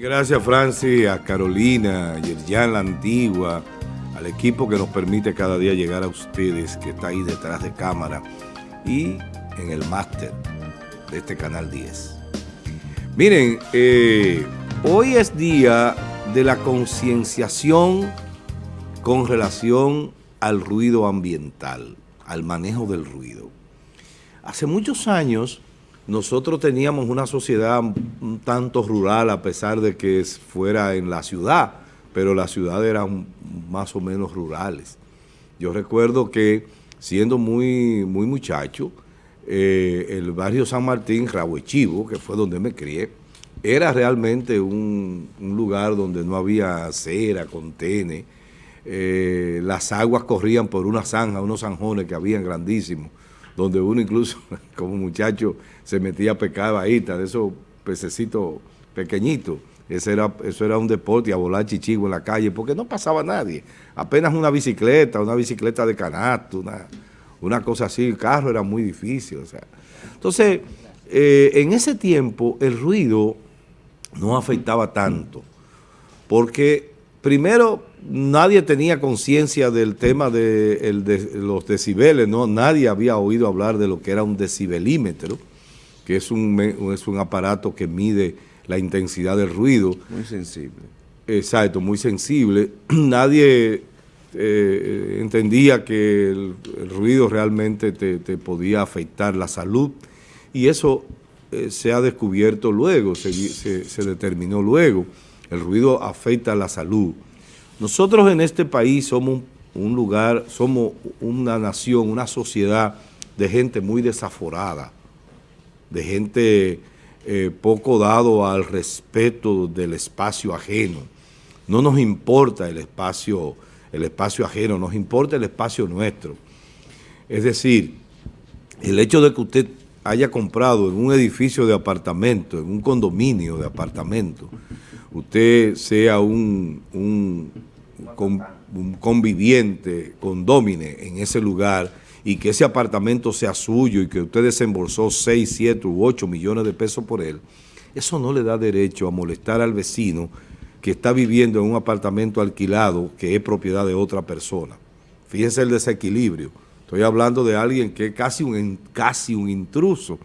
Gracias Francis, a Carolina, a Yerjan La Antigua, al equipo que nos permite cada día llegar a ustedes, que está ahí detrás de cámara y en el máster de este Canal 10. Miren, eh, hoy es día de la concienciación con relación al ruido ambiental, al manejo del ruido. Hace muchos años nosotros teníamos una sociedad un tanto rural a pesar de que fuera en la ciudad, pero las ciudades eran más o menos rurales. Yo recuerdo que siendo muy, muy muchacho, eh, el barrio San Martín, Rahuechivo, que fue donde me crié, era realmente un, lugar donde no había acera, contene, eh, las aguas corrían por una zanja, unos zanjones que habían grandísimos, donde uno incluso como muchacho se metía a pescar bahita, de esos pececitos pequeñitos. Ese era, eso era un deporte, a volar chichigo en la calle, porque no pasaba nadie. Apenas una bicicleta, una bicicleta de canasto, una, una cosa así, el carro era muy difícil. O sea. Entonces, eh, en ese tiempo el ruido no afectaba tanto, porque primero nadie tenía conciencia del tema de, los decibeles, ¿no? Nadie había oído hablar de lo que era un decibelímetro, que es un, es un aparato que mide la intensidad del ruido. Muy sensible. Exacto, muy sensible. Nadie eh, entendía que el, ruido realmente te, podía afectar la salud y eso eh, se ha descubierto luego, se, se determinó luego. El ruido afecta la salud. Nosotros en este país somos un lugar, somos una nación, una sociedad de gente muy desaforada, de gente eh, poco dado al respeto del espacio ajeno. No nos importa el espacio, el espacio ajeno, nos importa el espacio nuestro. Es decir, el hecho de que usted haya comprado en un edificio de apartamento, en un condominio de apartamento, usted sea un, un, conviviente, condómine en ese lugar y que ese apartamento sea suyo y que usted desembolsó 6, 7 u 8 millones de pesos por él, eso no le da derecho a molestar al vecino que está viviendo en un apartamento alquilado que es propiedad de otra persona. Fíjense el desequilibrio. Estoy hablando de alguien que es casi un, casi un intruso,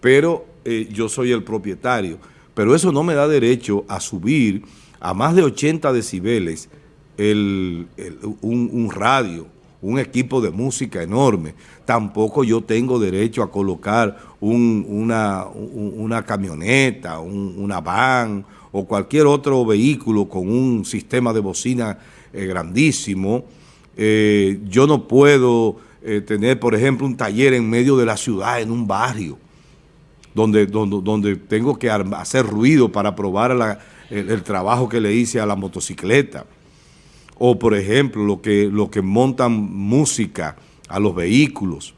pero eh, yo soy el propietario pero eso no me da derecho a subir a más de 80 decibeles un, radio, un equipo de música enorme. Tampoco yo tengo derecho a colocar una, camioneta, una van o cualquier otro vehículo con un sistema de bocina eh, grandísimo. Eh, yo no puedo eh, tener, por ejemplo, un taller en medio de la ciudad, en un barrio donde, donde, tengo que hacer ruido para probar el, trabajo que le hice a la motocicleta. O, por ejemplo, lo que, lo que montan música a los vehículos,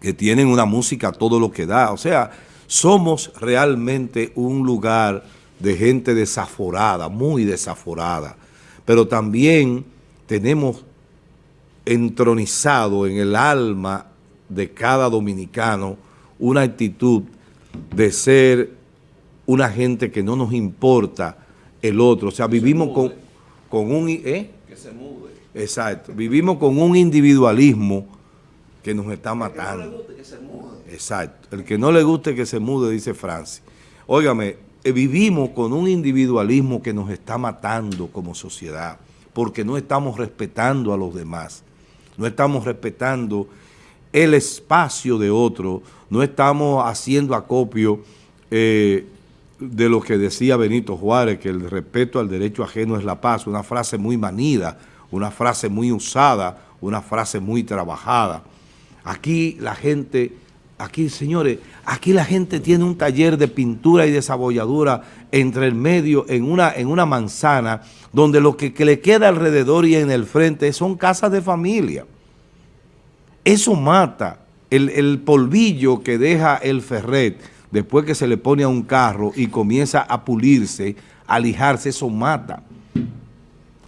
que tienen una música todo lo que da. O sea, somos realmente un lugar de gente desaforada, muy desaforada, pero también tenemos entronizado en el alma de cada dominicano una actitud de ser una gente que no nos importa el otro. O sea, vivimos con, con, un... ¿eh? Que se mude. Exacto. Vivimos con un individualismo que nos está matando. El que no le guste que se mude. Exacto. El que no le guste que se mude, dice Francis. Óigame, eh, vivimos con un individualismo que nos está matando como sociedad, porque no estamos respetando a los demás. No estamos respetando el espacio de otro, no estamos haciendo acopio eh, de lo que decía Benito Juárez, que el respeto al derecho ajeno es la paz, una frase muy manida, una frase muy usada, una frase muy trabajada. Aquí la gente, aquí señores, aquí la gente tiene un taller de pintura y de sabolladura entre el medio, en una, en una manzana, donde lo que le queda alrededor y en el frente son casas de familia. Eso mata el, polvillo que deja el ferret después que se le pone a un carro y comienza a pulirse, a lijarse, eso mata.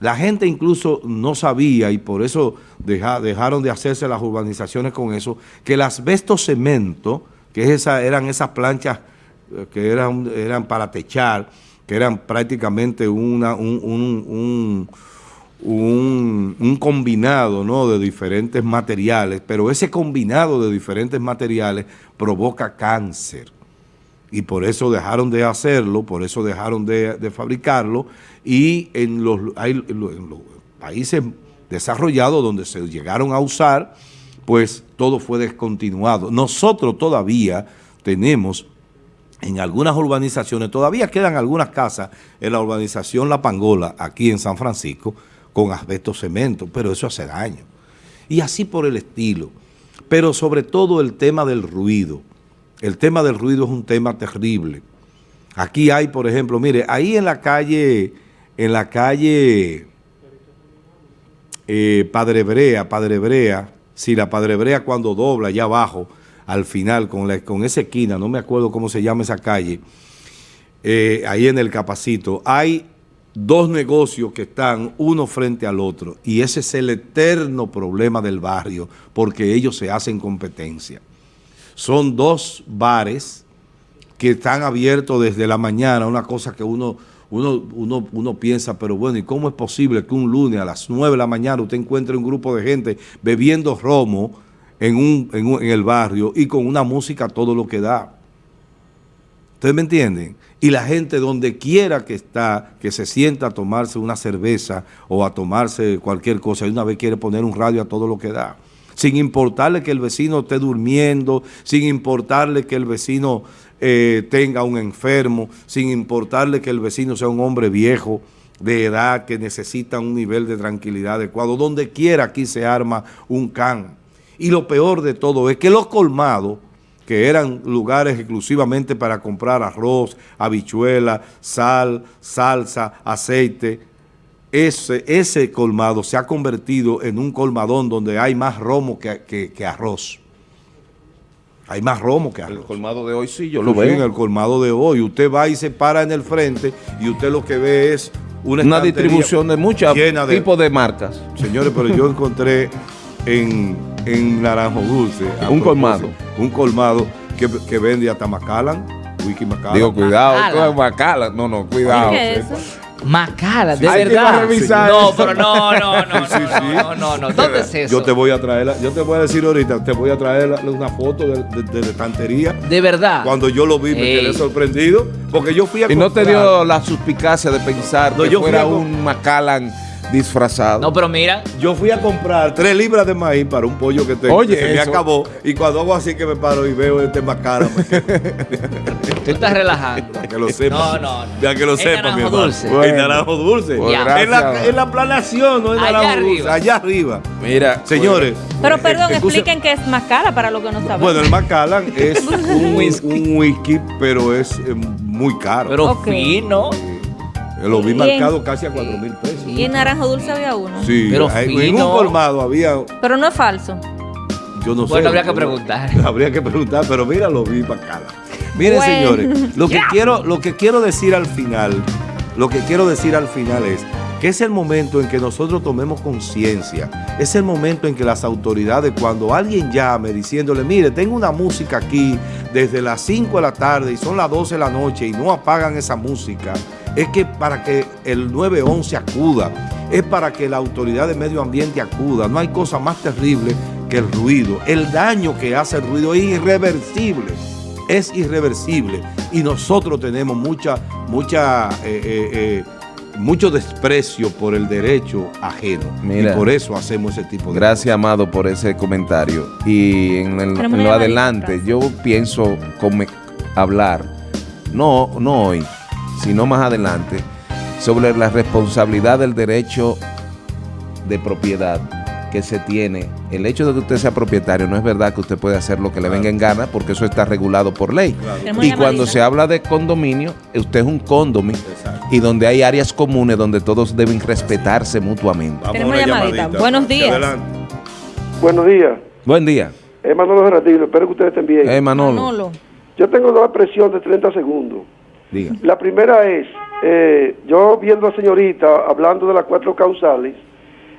La gente incluso no sabía y por eso dejaron de hacerse las urbanizaciones con eso, que el asbesto cemento, que eran esas planchas eh, que eran, eran para techar, que eran prácticamente una, un, un, combinado ¿no? de diferentes materiales, pero ese combinado de diferentes materiales provoca cáncer. Y por eso dejaron de hacerlo, por eso dejaron de, fabricarlo, y en los países desarrollados donde se llegaron a usar, pues todo fue descontinuado. Nosotros todavía tenemos en algunas urbanizaciones, todavía quedan algunas casas en la urbanización La Pangola, aquí en San Francisco, con asbesto cemento, pero eso hace daño. Y así por el estilo. Pero sobre todo el tema del ruido. El tema del ruido es un tema terrible. Aquí hay, por ejemplo, mire, ahí en la calle, en la calle eh, Padre Brea, Padre Brea, si la Padre Brea cuando dobla allá abajo, al final, con, con esa esquina, no me acuerdo cómo se llama esa calle, eh, ahí en el Capacito, hay dos negocios que están uno frente al otro y ese es el eterno problema del barrio porque ellos se hacen competencia. Son dos bares que están abiertos desde la mañana, una cosa que uno, uno, uno, uno piensa, pero bueno, ¿y cómo es posible que un lunes a las 9 de la mañana usted encuentre un grupo de gente bebiendo romo en, un, en, el barrio y con una música todo lo que da. ¿Ustedes me entienden? Y la gente donde quiera que está, que se sienta a tomarse una cerveza o a tomarse cualquier cosa, y una vez quiere poner un radio a todo lo que da. Sin importarle que el vecino esté durmiendo, sin importarle que el vecino eh, tenga un enfermo, sin importarle que el vecino sea un hombre viejo, de edad, que necesita un nivel de tranquilidad adecuado. Donde quiera aquí se arma un can. Y lo peor de todo es que los colmados, que eran lugares exclusivamente para comprar arroz, habichuela, sal, salsa, aceite, ese, ese colmado se ha convertido en un colmadón donde hay más romo que, arroz. Hay más romo que arroz. El colmado de hoy sí, yo lo veo. En el colmado de hoy. Usted va y se para en el frente y usted lo que ve es una, una distribución de muchos tipos de marcas. Señores, pero yo encontré en en Naranjo Dulce. Un colmado. Un colmado que, que vende hasta Macallan, Wiki Macallan. Digo, cuidado, Macallan. No, no, cuidado. ¿Qué es eso? Macala, de verdad. no, pero no, no, no, no, no, no, ¿Dónde es eso? Yo te voy a traer, yo te voy a decir ahorita, te voy a traer una foto de, de, de estantería. De verdad. Cuando yo lo vi me quedé sorprendido, porque yo fui a Y no te dio la suspicacia de pensar que yo fuera un Macallan disfrazado. No, pero mira. Yo fui a comprar tres libras de maíz para un pollo que tengo. Oye, se me acabó. Y cuando hago así que me paro y veo este más caro. Tú estás relajando. Para que lo sepa. No, no, Ya que lo sepa, mi hermano. Dulce. El naranjo dulce. Pues en, la, en la planación, no en allá naranjo arriba. dulce. Allá arriba. Mira. Señores. Pero perdón, expliquen qué es Macala para lo que no saben. Bueno, el Macallan es un, whisky. un whisky, pero es eh, muy caro. Pero okay. fino. Lo vi marcado casi a 4 mil pesos. Y en naranjo dulce había uno. Sí, pero en un colmado había... Pero no es falso. Yo no sé. Bueno, habría que preguntar. Habría que preguntar, pero mira, lo vi bacala. Miren, señores, lo que, quiero, lo que quiero decir al final, lo que quiero decir al final es que es el momento en que nosotros tomemos conciencia, es el momento en que las autoridades, cuando alguien llame diciéndole, mire, tengo una música aquí desde las 5 de la tarde y son las 12 de la noche y no apagan esa música, es que para que el 911 acuda, es para que la autoridad de medio ambiente acuda. No hay cosa más terrible que el ruido. El daño que hace el ruido es irreversible, es irreversible. Y nosotros tenemos mucha, mucha, eh, eh, eh, mucho desprecio por el derecho ajeno. y por eso hacemos ese tipo de Gracias, Amado, por ese comentario. Y en, el, en lo adelante, yo pienso hablar, no, no hoy, sino más adelante, sobre la responsabilidad del derecho de propiedad que se tiene. El hecho de que usted sea propietario no es verdad que usted puede hacer lo que le venga en gana porque eso está regulado por ley. Y cuando se habla de condominio, usted es un condominio y donde hay áreas comunes donde todos deben respetarse mutuamente. Tenemos una llamadita. Buenos días. Buenos días. Buen día. Es Manolo Gerardino, espero que ustedes estén bien. Eh, Manolo. Yo tengo dos presión de 30 segundos. La primera es, eh, yo viendo a señorita hablando de las cuatro causales,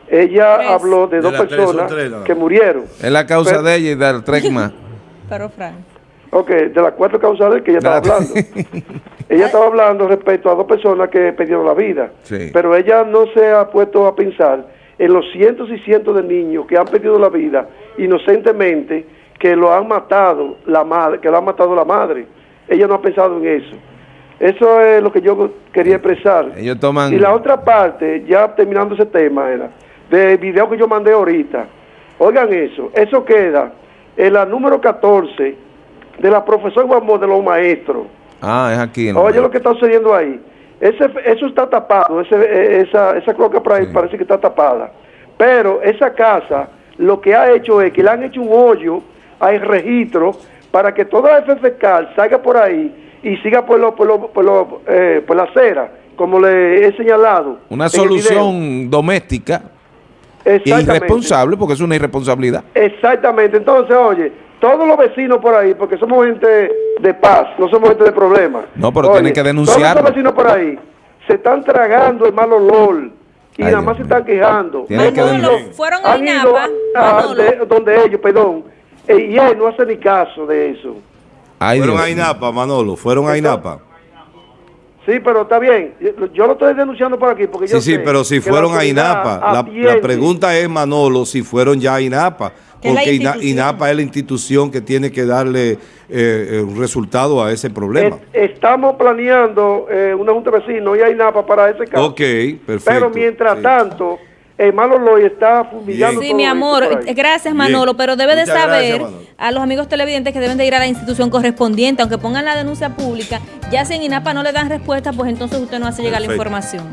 ella habló de, dos personas que murieron. Es la causa de ella y del tres más. Pero Frank. Ok, de las cuatro causales que ella estaba hablando. ella estaba hablando respecto a dos personas que perdieron la vida. Pero ella no se ha puesto a pensar en los cientos y cientos de niños que han perdido la vida inocentemente, que lo han matado la madre, que lo ha matado la madre. Ella no ha pensado en eso. Eso es lo que yo quería expresar. Ellos toman... Y la otra parte, ya terminando ese tema, era del video que yo mandé ahorita. Oigan eso, eso queda en la número 14 de la profesora Juan de los maestros. Ah, es aquí. Oye lo que está sucediendo ahí. Ese, eso está tapado, ese, e, esa, esa cloaca por ahí parece que está tapada. Pero esa casa lo que ha hecho es que le han hecho un hoyo, hay registro, para que toda la FFK salga por ahí y siga por, lo, por, lo, por, lo, eh, por la acera, como le he señalado. Una solución doméstica irresponsable, porque es una irresponsabilidad. Exactamente. Entonces, oye, todos los vecinos por ahí, porque somos gente de paz, no somos gente de problemas. No, pero tienen que denunciar. Todos los vecinos por ahí se están tragando el mal olor y nada más se están quejando. fueron a INAPA. donde ellos, perdón, y él no hace ni caso de eso. Fueron a INAPA, Manolo, fueron a INAPA. Sí, pero está bien. Yo lo estoy denunciando por aquí porque Sí, sí, pero si fueron a INAPA. La, pregunta es, Manolo, si fueron ya a INAPA. Porque INAPA es la institución que tiene que darle eh, eh, un resultado a ese problema. estamos planeando eh, una junta de vecinos y a INAPA para ese caso. Ok, perfecto. Pero mientras tanto eh, Manolo está fumigando. Sí, mi amor, gracias Manolo, pero debe de saber a los amigos televidentes que deben de ir a la institución correspondiente, aunque pongan la denuncia pública, ya si en INAPA no le dan respuesta, pues entonces usted no hace llegar la información.